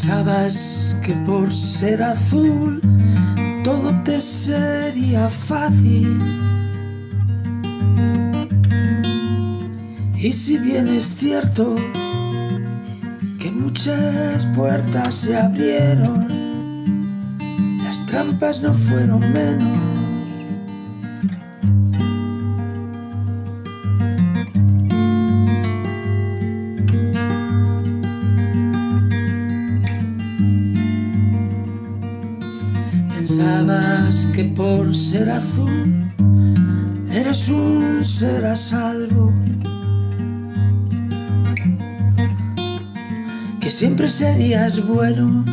Pensabas que por ser azul todo te sería fácil. Y si bien es cierto que muchas puertas se abrieron, las trampas no fueron menos. Que por ser azul eres un ser a salvo. Que siempre serías bueno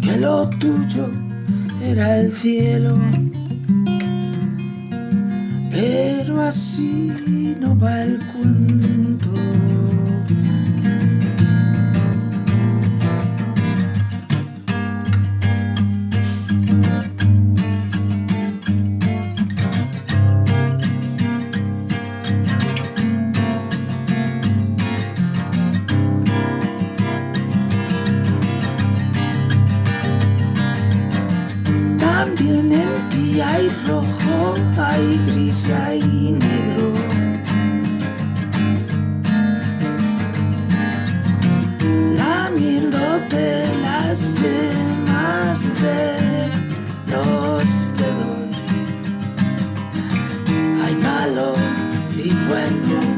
Que lo tuyo era el cielo. Pero así no va el cuento También en ti hay rojo, hay gris hay negro. Lamiéndote las yemas de los dedos. Hay malo y bueno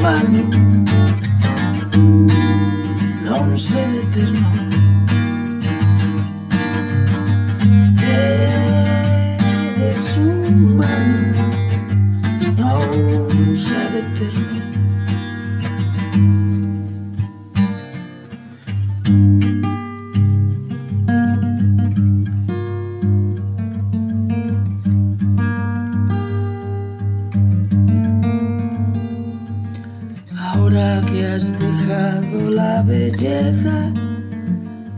humano, no un ser eterno. Eres humano, no un ser eterno. Ahora que has dejado la belleza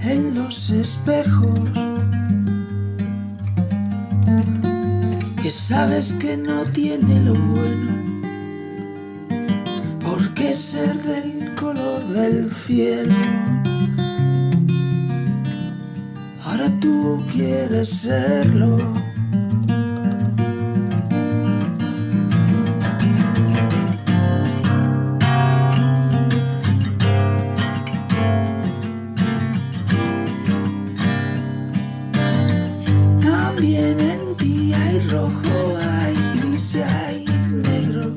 en los espejos. Que sabes que no tiene lo bueno Porque ser del color del cielo. Ahora tú quieres serlo hay negro.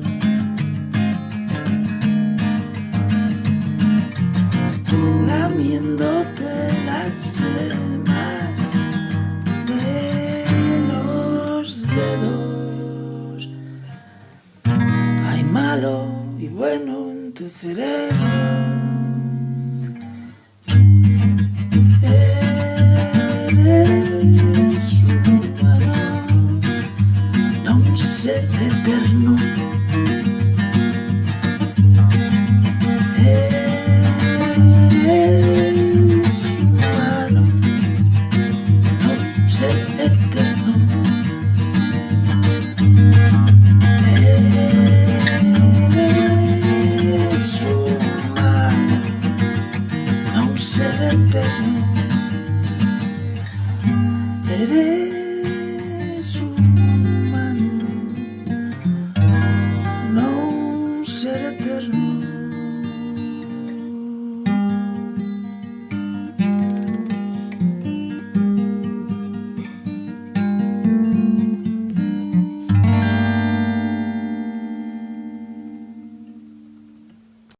Lamiéndote las yemas de los dedos. Hay malo y bueno en tu cerebro. ser eterno.